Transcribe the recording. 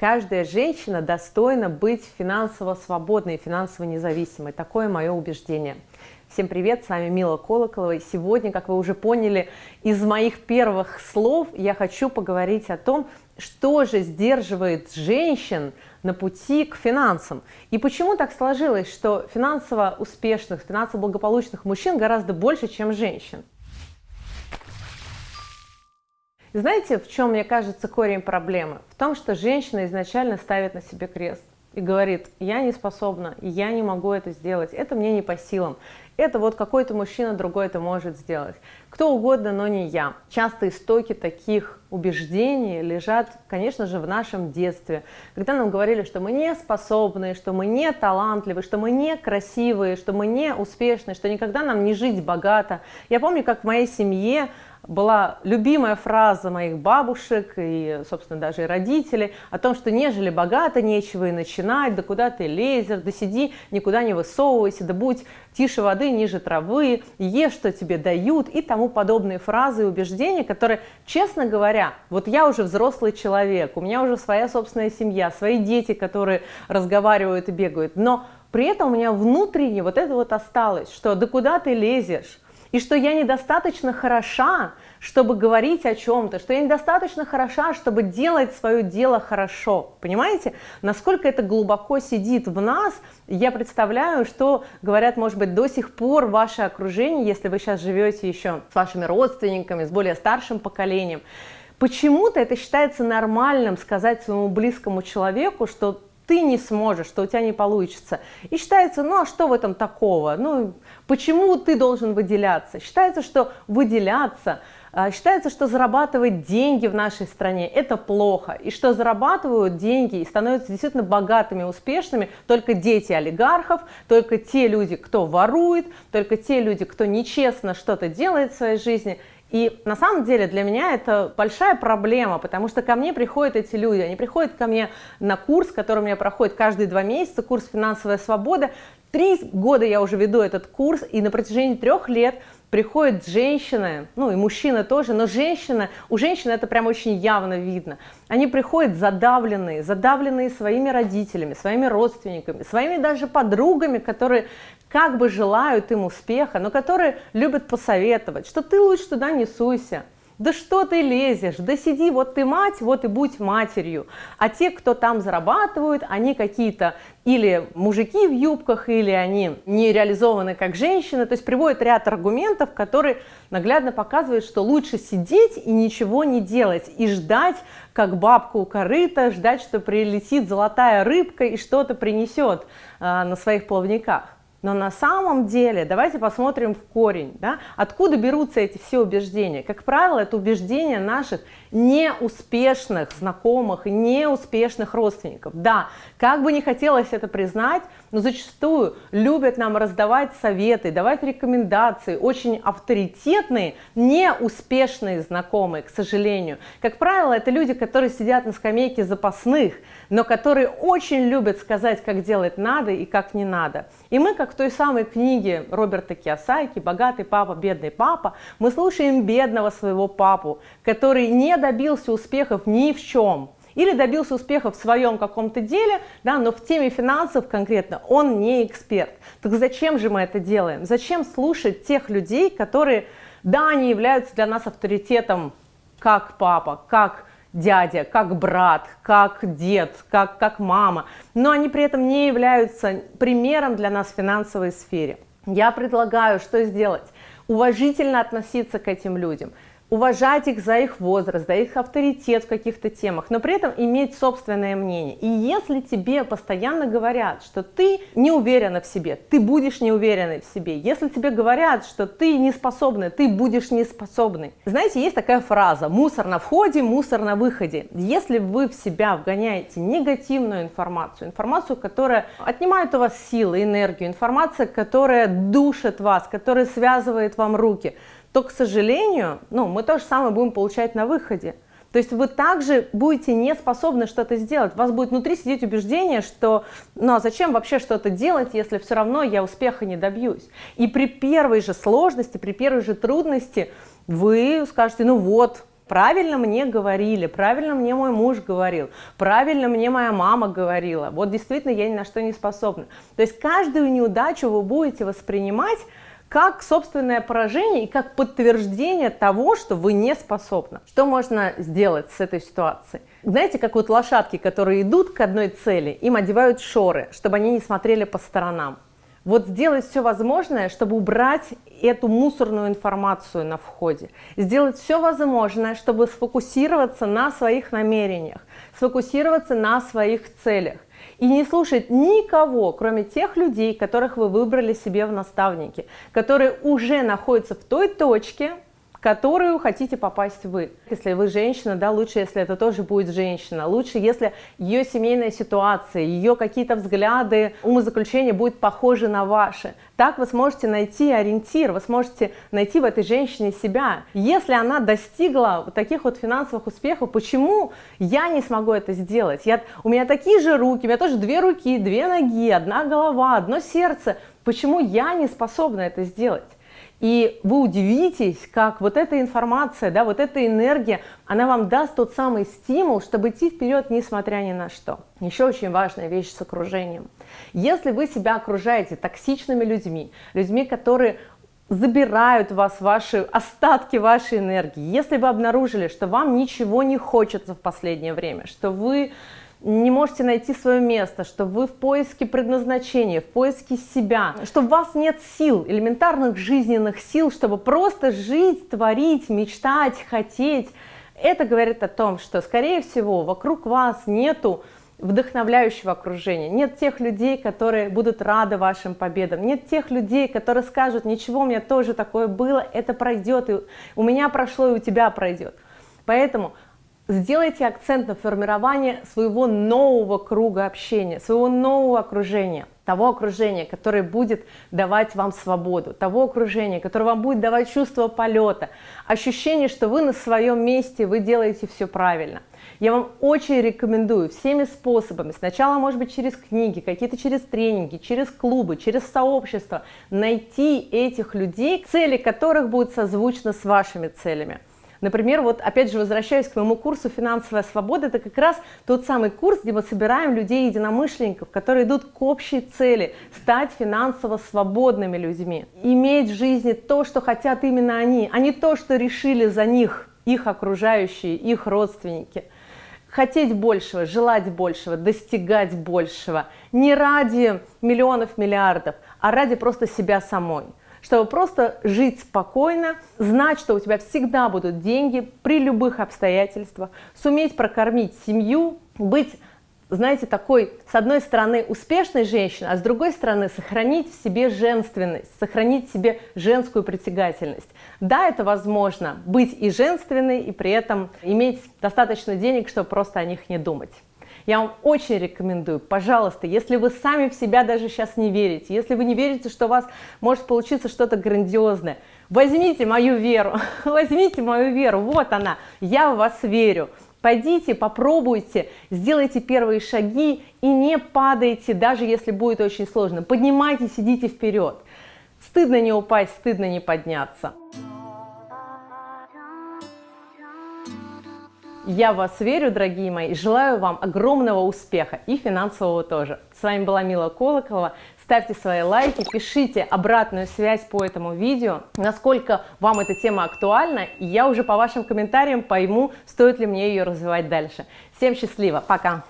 Каждая женщина достойна быть финансово свободной, финансово независимой. Такое мое убеждение. Всем привет, с вами Мила Колоколова. И сегодня, как вы уже поняли, из моих первых слов я хочу поговорить о том, что же сдерживает женщин на пути к финансам. И почему так сложилось, что финансово успешных, финансово благополучных мужчин гораздо больше, чем женщин. Знаете, в чем, мне кажется, корень проблемы? В том, что женщина изначально ставит на себе крест и говорит, я не способна, я не могу это сделать, это мне не по силам, это вот какой-то мужчина другой это может сделать, кто угодно, но не я. Часто истоки таких убеждений лежат, конечно же, в нашем детстве, когда нам говорили, что мы не способны, что мы не талантливы, что мы не красивые, что мы не успешны, что никогда нам не жить богато. Я помню, как в моей семье была любимая фраза моих бабушек и, собственно, даже и родителей о том, что нежели богато, нечего и начинать, да куда ты лезешь, да сиди, никуда не высовывайся, да будь тише воды, ниже травы, ешь, что тебе дают и тому подобные фразы и убеждения, которые, честно говоря, вот я уже взрослый человек, у меня уже своя собственная семья, свои дети, которые разговаривают и бегают, но при этом у меня внутренне вот это вот осталось, что да куда ты лезешь, и что я недостаточно хороша, чтобы говорить о чем-то, что я недостаточно хороша, чтобы делать свое дело хорошо. Понимаете, насколько это глубоко сидит в нас, я представляю, что говорят, может быть, до сих пор ваше окружение, если вы сейчас живете еще с вашими родственниками, с более старшим поколением, почему-то это считается нормальным сказать своему близкому человеку, что ты не сможешь, что у тебя не получится. И считается, ну а что в этом такого? Ну, почему ты должен выделяться? Считается, что выделяться, а, считается, что зарабатывать деньги в нашей стране – это плохо. И что зарабатывают деньги и становятся действительно богатыми, успешными только дети олигархов, только те люди, кто ворует, только те люди, кто нечестно что-то делает в своей жизни – и на самом деле для меня это большая проблема, потому что ко мне приходят эти люди, они приходят ко мне на курс, который у меня проходит каждые два месяца, курс «Финансовая свобода». Три года я уже веду этот курс, и на протяжении трех лет приходят женщины, ну и мужчины тоже, но женщина, у женщин это прям очень явно видно. Они приходят задавленные, задавленные своими родителями, своими родственниками, своими даже подругами, которые как бы желают им успеха, но которые любят посоветовать, что ты лучше туда не суйся, да что ты лезешь, да сиди, вот ты мать, вот и будь матерью. А те, кто там зарабатывают, они какие-то или мужики в юбках, или они не реализованы как женщины, то есть приводят ряд аргументов, которые наглядно показывают, что лучше сидеть и ничего не делать, и ждать, как бабка у корыта, ждать, что прилетит золотая рыбка и что-то принесет а, на своих плавниках. Но на самом деле, давайте посмотрим в корень, да, откуда берутся эти все убеждения. Как правило, это убеждения наших неуспешных знакомых неуспешных родственников. Да, как бы не хотелось это признать, но зачастую любят нам раздавать советы, давать рекомендации, очень авторитетные, неуспешные знакомые, к сожалению. Как правило, это люди, которые сидят на скамейке запасных, но которые очень любят сказать, как делать надо и как не надо. И мы, как в той самой книге Роберта Киосайки «Богатый папа, бедный папа», мы слушаем бедного своего папу, который не добился успехов ни в чем, или добился успеха в своем каком-то деле, да, но в теме финансов конкретно он не эксперт. Так зачем же мы это делаем? Зачем слушать тех людей, которые, да, они являются для нас авторитетом как папа, как дядя, как брат, как дед, как, как мама, но они при этом не являются примером для нас в финансовой сфере. Я предлагаю, что сделать? Уважительно относиться к этим людям – уважать их за их возраст, за их авторитет в каких-то темах, но при этом иметь собственное мнение. И если тебе постоянно говорят, что ты не уверена в себе, ты будешь не уверенной в себе. Если тебе говорят, что ты не способна, ты будешь не способной. Знаете, есть такая фраза «мусор на входе, мусор на выходе». Если вы в себя вгоняете негативную информацию, информацию, которая отнимает у вас силы, энергию, информация, которая душит вас, которая связывает вам руки – то, к сожалению, ну, мы то же самое будем получать на выходе. То есть вы также будете не способны что-то сделать. У вас будет внутри сидеть убеждение, что ну а зачем вообще что-то делать, если все равно я успеха не добьюсь. И при первой же сложности, при первой же трудности вы скажете, ну вот, правильно мне говорили, правильно мне мой муж говорил, правильно мне моя мама говорила, вот действительно я ни на что не способна. То есть каждую неудачу вы будете воспринимать как собственное поражение и как подтверждение того, что вы не способны. Что можно сделать с этой ситуацией? Знаете, как вот лошадки, которые идут к одной цели, им одевают шоры, чтобы они не смотрели по сторонам. Вот сделать все возможное, чтобы убрать эту мусорную информацию на входе. Сделать все возможное, чтобы сфокусироваться на своих намерениях, сфокусироваться на своих целях и не слушать никого, кроме тех людей, которых вы выбрали себе в наставники, которые уже находятся в той точке, которую хотите попасть вы. Если вы женщина, да, лучше, если это тоже будет женщина. Лучше, если ее семейная ситуация, ее какие-то взгляды, умозаключения будут похожи на ваши. Так вы сможете найти ориентир, вы сможете найти в этой женщине себя. Если она достигла таких вот финансовых успехов, почему я не смогу это сделать? Я, у меня такие же руки, у меня тоже две руки, две ноги, одна голова, одно сердце. Почему я не способна это сделать? И вы удивитесь, как вот эта информация, да, вот эта энергия, она вам даст тот самый стимул, чтобы идти вперед, несмотря ни на что. Еще очень важная вещь с окружением. Если вы себя окружаете токсичными людьми, людьми, которые забирают вас ваши остатки вашей энергии, если вы обнаружили, что вам ничего не хочется в последнее время, что вы не можете найти свое место, что вы в поиске предназначения, в поиске себя, что у вас нет сил, элементарных жизненных сил, чтобы просто жить, творить, мечтать, хотеть. Это говорит о том, что, скорее всего, вокруг вас нету вдохновляющего окружения, нет тех людей, которые будут рады вашим победам, нет тех людей, которые скажут, ничего, у меня тоже такое было, это пройдет, и у меня прошло, и у тебя пройдет. Поэтому сделайте акцент на формирование своего нового круга общения, своего нового окружения, того окружения, которое будет давать вам свободу, того окружения, которое вам будет давать чувство полета, ощущение, что вы на своем месте, вы делаете все правильно. Я вам очень рекомендую всеми способами, сначала, может быть, через книги, какие-то через тренинги, через клубы, через сообщество, найти этих людей, цели которых будут созвучны с вашими целями. Например, вот опять же возвращаясь к моему курсу «Финансовая свобода», это как раз тот самый курс, где мы собираем людей-единомышленников, которые идут к общей цели – стать финансово свободными людьми, иметь в жизни то, что хотят именно они, а не то, что решили за них их окружающие, их родственники – хотеть большего, желать большего, достигать большего, не ради миллионов, миллиардов, а ради просто себя самой чтобы просто жить спокойно, знать, что у тебя всегда будут деньги при любых обстоятельствах, суметь прокормить семью, быть знаете, такой, с одной стороны, успешной женщиной, а с другой стороны, сохранить в себе женственность, сохранить в себе женскую притягательность. Да, это возможно, быть и женственной, и при этом иметь достаточно денег, чтобы просто о них не думать. Я вам очень рекомендую, пожалуйста, если вы сами в себя даже сейчас не верите, если вы не верите, что у вас может получиться что-то грандиозное, возьмите мою веру, возьмите мою веру, вот она, я в вас верю. Пойдите, попробуйте, сделайте первые шаги и не падайте, даже если будет очень сложно. Поднимайтесь, идите вперед. Стыдно не упасть, стыдно не подняться. Я вас верю, дорогие мои, и желаю вам огромного успеха и финансового тоже. С вами была Мила Колоколова. Ставьте свои лайки, пишите обратную связь по этому видео, насколько вам эта тема актуальна, и я уже по вашим комментариям пойму, стоит ли мне ее развивать дальше. Всем счастливо, пока!